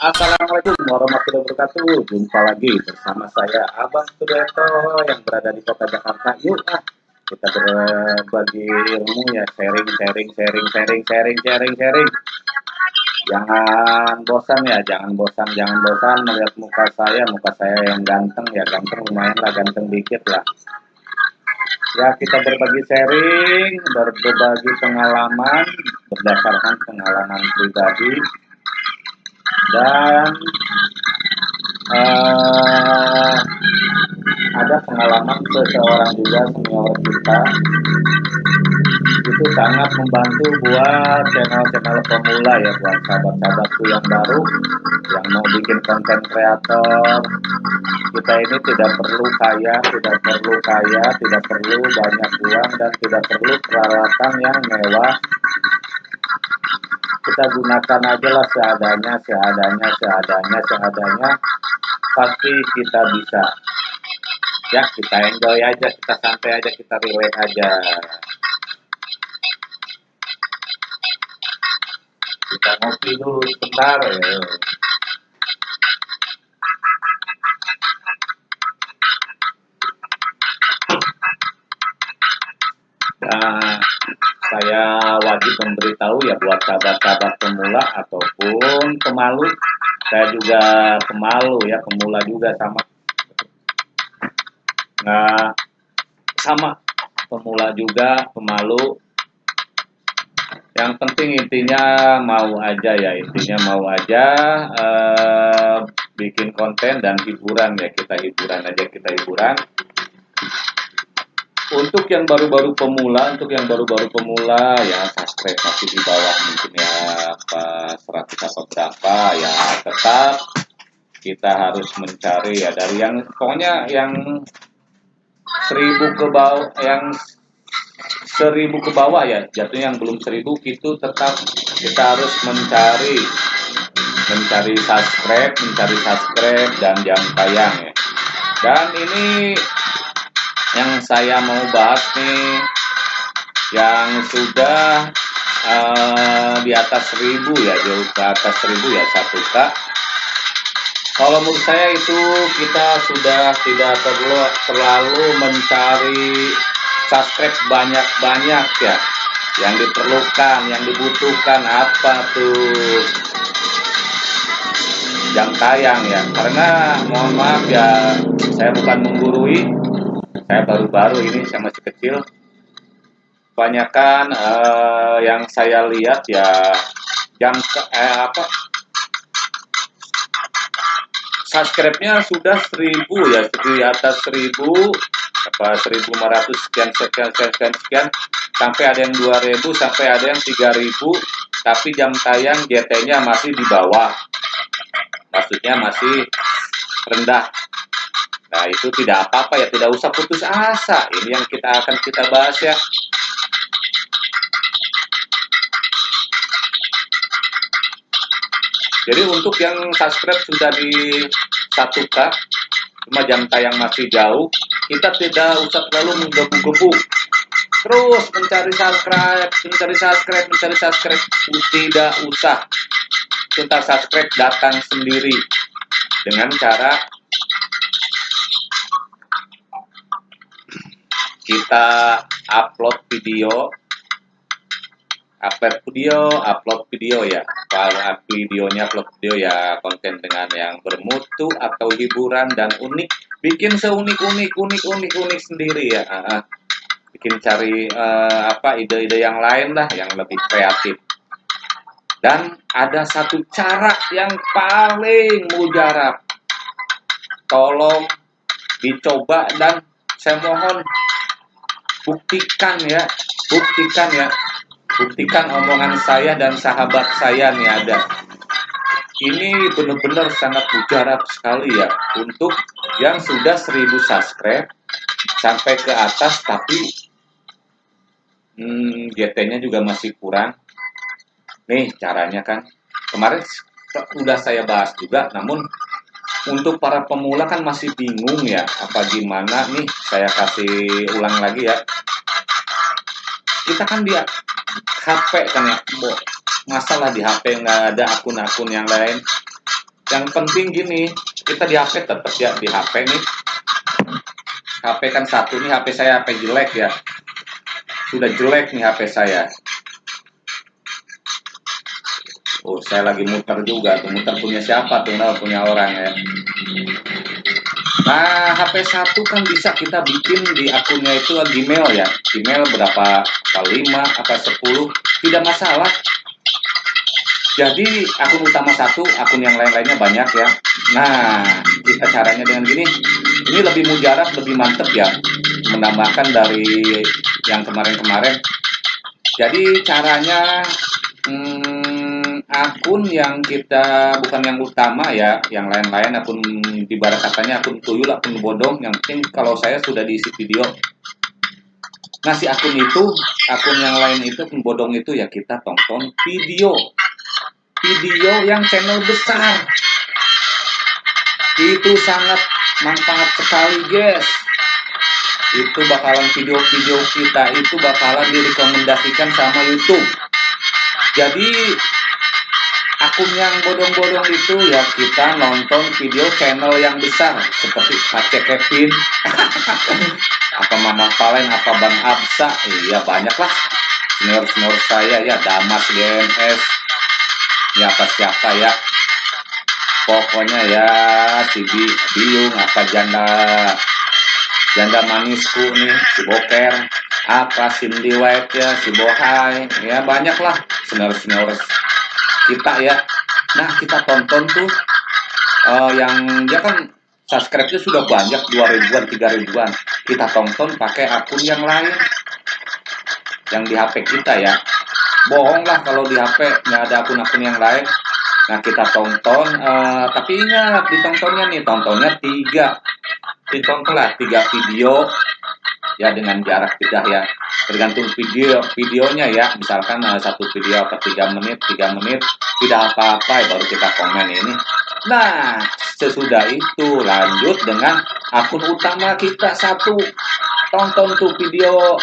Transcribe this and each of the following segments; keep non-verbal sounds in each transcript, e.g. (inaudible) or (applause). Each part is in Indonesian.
Assalamualaikum warahmatullahi wabarakatuh. Jumpa lagi bersama saya Abang Sudeto yang berada di kota Jakarta. Yuk ah, kita berbagi ilmu ya, sharing, sharing, sharing, sharing, sharing, sharing, sharing. Jangan bosan ya, jangan bosan, jangan bosan melihat muka saya, muka saya yang ganteng ya, ganteng lumayan lah, ganteng dikit lah. Ya kita berbagi sharing, berbagi pengalaman berdasarkan pengalaman pribadi dan uh, ada pengalaman seseorang juga senior kita itu sangat membantu buat channel-channel pemula ya buat sahabat-sahabatku yang baru yang mau bikin konten kreator kita ini tidak perlu kaya tidak perlu kaya tidak perlu banyak uang dan tidak perlu peralatan yang mewah kita gunakan aja lah seadanya seadanya seadanya seadanya. Pasti kita bisa. Ya kita enjoy aja kita santai aja kita relax aja. Kita ngopi dulu sebentar ya. Saya wajib memberitahu ya buat sahabat-sahabat pemula ataupun pemalu. Saya juga pemalu ya, pemula juga sama. Nah, sama pemula juga, pemalu. Yang penting intinya mau aja ya, intinya mau aja uh, bikin konten dan hiburan ya, kita hiburan aja, kita hiburan untuk yang baru-baru pemula, untuk yang baru-baru pemula ya subscribe masih di bawah mungkin ya apa 100 apa berapa ya tetap kita harus mencari ya dari yang pokoknya yang seribu ke bawah yang seribu ke bawah ya jatuhnya yang belum seribu itu tetap kita harus mencari mencari subscribe mencari subscribe dan jam tayang ya. Dan ini yang saya mau bahas nih yang sudah uh, di atas seribu ya jauh ke atas seribu ya satu k kalau menurut saya itu kita sudah tidak perlu terlalu mencari subscribe banyak-banyak ya. Yang diperlukan yang dibutuhkan apa tuh? Jam tayang ya. Karena mohon maaf ya saya bukan menggurui saya baru-baru ini saya masih kecil. Kebanyakan uh, yang saya lihat ya jam eh, apa subscribe-nya sudah seribu ya di atas seribu apa 1500 sekian sekian sekian sekian sekian. Sampai ada yang 2000 sampai ada yang 3000 tapi jam tayang GT-nya masih di bawah. Maksudnya masih rendah Nah, itu tidak apa-apa ya, tidak usah putus asa. Ini yang kita akan kita bahas ya. Jadi untuk yang subscribe sudah di 1K, cuma jam tayang masih jauh, kita tidak usah terlalu menggebu-gebu. Terus mencari subscribe, mencari subscribe, mencari subscribe, tidak usah. Kita subscribe datang sendiri dengan cara kita upload video. Upload video upload video ya. Kalau videonya upload video ya konten dengan yang bermutu atau hiburan dan unik. Bikin seunik unik unik unik unik sendiri ya. Bikin cari uh, apa ide-ide yang lain lah yang lebih kreatif. Dan ada satu cara yang paling mujarab. Tolong dicoba dan saya mohon buktikan ya, buktikan ya, buktikan omongan saya dan sahabat saya nih ada. Ini benar-benar sangat mujarab sekali ya untuk yang sudah 1000 subscribe sampai ke atas tapi hmm, GT-nya juga masih kurang. Nih caranya kan kemarin sudah saya bahas juga namun untuk para pemula kan masih bingung ya apa gimana nih saya kasih ulang lagi ya kita kan dia HP kan ya Bo, masalah di HP nggak ada akun-akun yang lain yang penting gini kita di HP tetap ya di HP nih HP kan satu nih HP saya HP jelek ya sudah jelek nih HP saya Oh, saya lagi muter juga tuh. Muter punya siapa tuh? Nah, punya orang ya. Nah, HP satu kan bisa kita bikin di akunnya itu Gmail ya. Gmail berapa? Apa 5, apa 10, tidak masalah. Jadi akun utama satu, akun yang lain-lainnya banyak ya. Nah, kita caranya dengan gini. Ini lebih mujarab, lebih mantep ya. Menambahkan dari yang kemarin-kemarin. Jadi caranya hmm, akun yang kita bukan yang utama ya, yang lain-lain akun di barat katanya akun tuyul, akun bodong. Yang penting kalau saya sudah diisi video. Si akun itu, akun yang lain itu, akun bodong itu ya kita tonton video video yang channel besar itu sangat manfaat sekali guys itu bakalan video-video kita itu bakalan direkomendasikan sama YouTube jadi akun yang bodong-bodong itu ya kita nonton video channel yang besar seperti Aceh Kevin. (laughs) Apa Mama Valen apa Bang Absa? Iya banyak lah senior-senior saya ya Damas GMS ya apa siapa ya. Pokoknya ya si Bi, Biung apa janda janda manisku nih si Boker apa Cindy White ya si Bohai. Ya banyak lah senior-senior kita ya. Nah kita tonton tuh uh, yang dia kan subscribe-nya sudah banyak 2 ribuan 3 ribuan. Kita tonton pakai akun yang lain yang di HP kita ya. Bohong lah kalau di HP nggak ada akun-akun yang lain. Nah kita tonton uh, tapi ingat ditontonnya nih tontonnya tiga. Ditonton lah tiga video ya dengan jarak tidak ya tergantung video videonya ya. Misalkan uh, satu video apa tiga menit tiga menit tidak apa-apa ya, baru kita komen ini. Nah sesudah itu lanjut dengan akun utama kita satu. Tonton tuh video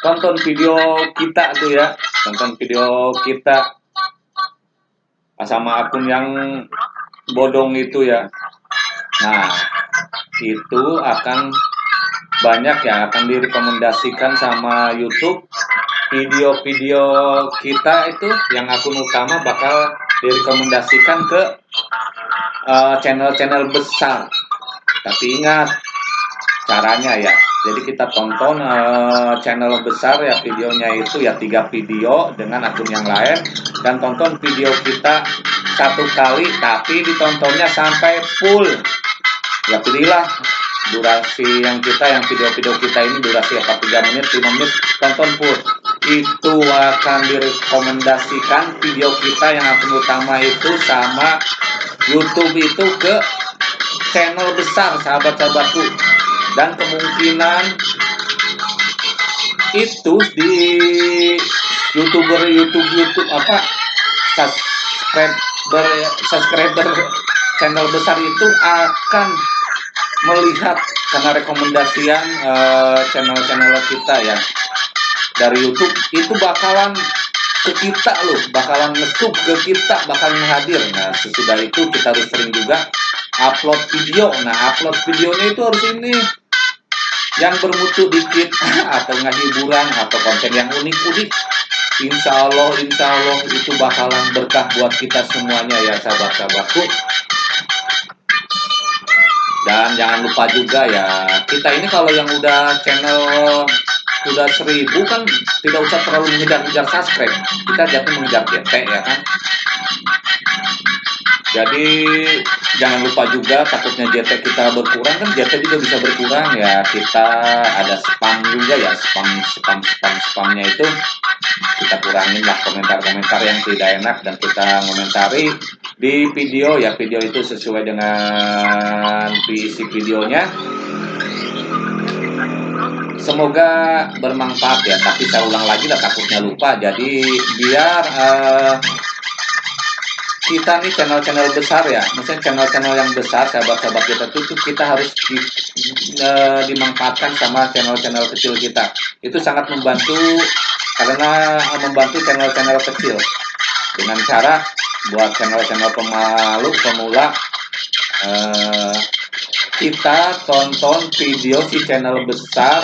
tonton video kita tuh ya. Tonton video kita sama akun yang bodong itu ya. Nah itu akan banyak yang akan direkomendasikan sama YouTube. Video-video kita itu yang akun utama bakal direkomendasikan ke eh, channel-channel uh, besar. Tapi ingat caranya ya. Jadi kita tonton uh, channel besar ya videonya itu ya tiga video dengan akun yang lain. Dan tonton video kita satu kali tapi ditontonnya sampai full. Ya pilihlah durasi yang kita yang video-video kita ini durasi apa? 3 menit 5 menit? Tonton full. Itu akan direkomendasikan video kita yang akun utama itu sama YouTube itu ke channel besar sahabat-sahabatku. Dan kemungkinan itu di youtuber youtube youtube apa? Subscriber subscriber channel besar itu akan melihat karena rekomendasian uh, channel-channel kita ya dari YouTube itu bakalan ke kita loh, bakalan ngesup ke kita, bakalan hadir. Nah, sesudah itu kita harus sering juga upload video. Nah, upload videonya itu harus ini yang bermutu dikit (laughs) atau nggak hiburan atau konten yang unik-unik. Insya Allah, insya Allah itu bakalan berkah buat kita semuanya ya sahabat-sahabatku. Dan jangan lupa juga ya, kita ini kalau yang udah channel udah seribu kan tidak usah terlalu mengejar-ngejar subscribe. Kita jatuh mengejar GT ya kan. Jadi jangan lupa juga takutnya JT kita berkurang kan JT juga bisa berkurang ya kita ada spam juga ya spam spam spam spamnya itu kita kurangin lah komentar-komentar yang tidak enak dan kita komentari di video ya video itu sesuai dengan isi videonya. Semoga bermanfaat ya. Tapi saya ulang lagi lah takutnya lupa. Jadi biar uh, kita nih channel-channel besar ya, maksudnya channel-channel yang besar, sahabat-sahabat kita tuh kita harus di, e, dimanfaatkan sama channel-channel kecil kita. Itu sangat membantu karena membantu channel-channel kecil. Dengan cara buat channel-channel pemalu pemula uh, kita tonton video si channel besar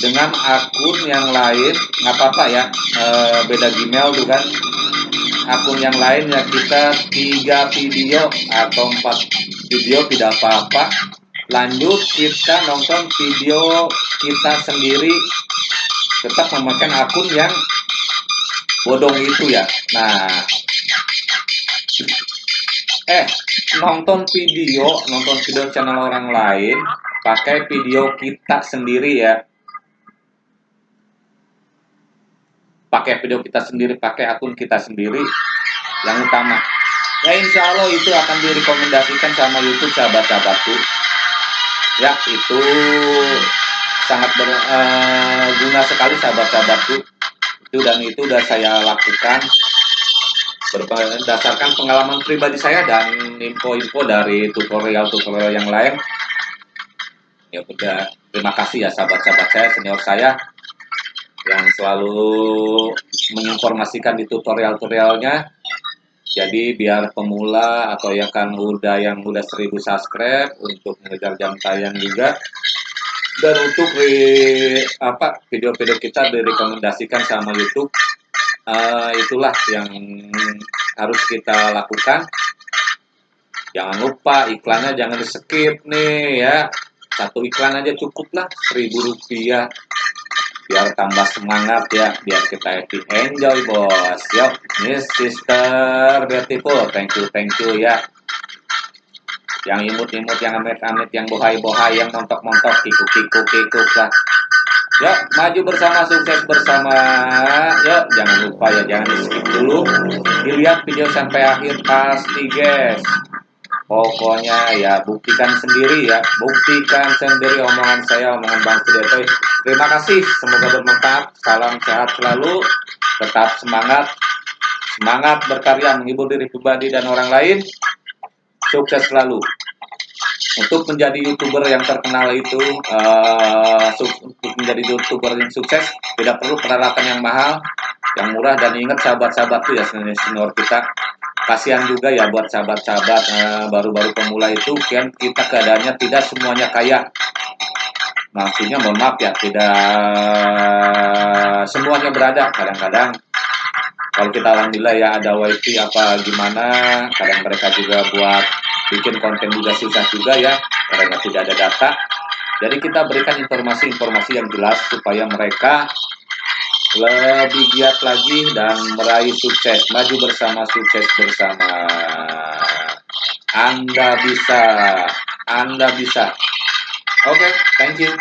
dengan akun yang lain. Nggak apa-apa ya e, beda Gmail tuh kan. Akun yang lain ya kita tiga video atau empat video tidak apa-apa. Lanjut kita nonton video kita sendiri. Tetap memakai akun yang bodong itu ya. Nah eh nonton video nonton video channel orang lain pakai video kita sendiri ya pakai video kita sendiri, pakai akun kita sendiri yang utama. Ya insya Allah itu akan direkomendasikan sama YouTube sahabat-sahabatku. Ya itu sangat berguna eh, sekali sahabat-sahabatku. Itu dan itu sudah saya lakukan berdasarkan pengalaman pribadi saya dan info-info dari tutorial-tutorial yang lain. Ya udah, terima kasih ya sahabat-sahabat saya, senior saya yang selalu menginformasikan di tutorial-tutorialnya. Jadi biar pemula atau yang kan udah yang udah 1000 subscribe untuk mengejar jam tayang juga. Dan untuk di apa video-video kita direkomendasikan sama YouTube uh, itulah yang harus kita lakukan. Jangan lupa iklannya jangan di skip nih ya. Satu iklan aja cukup lah seribu rupiah. Biar tambah semangat ya biar kita happy. Enjoy bos. Yuk ini sister. Beautiful. Thank you thank you ya. Yang imut-imut yang amit-amit yang bohai-bohai yang montok-montok kikuk-kikuk-kikuk lah yuk maju bersama sukses bersama yuk jangan lupa ya jangan di skip dulu dilihat video sampai akhir pasti guys Pokoknya ya buktikan sendiri ya, buktikan sendiri omongan saya, omongan Bang Sudetoy. Terima kasih, semoga bermanfaat. Salam sehat selalu, tetap semangat, semangat berkarya menghibur diri pribadi dan orang lain. Sukses selalu. Untuk menjadi youtuber yang terkenal itu, uh, untuk menjadi youtuber yang sukses, tidak perlu peralatan yang mahal, yang murah dan ingat sahabat-sahabatku ya senior kita. Kasihan juga ya buat sahabat-sahabat eh, baru-baru pemula itu kan kita keadaannya tidak semuanya kaya. Maksudnya mohon maaf ya tidak semuanya berada. Kadang-kadang kalau kita alhamdulillah ya ada wifi apa gimana kadang mereka juga buat bikin konten juga susah juga ya karena tidak ada data jadi kita berikan informasi-informasi yang jelas supaya mereka lebih giat lagi dan meraih sukses. Maju bersama, sukses bersama. Anda bisa, Anda bisa. Oke, okay, thank you.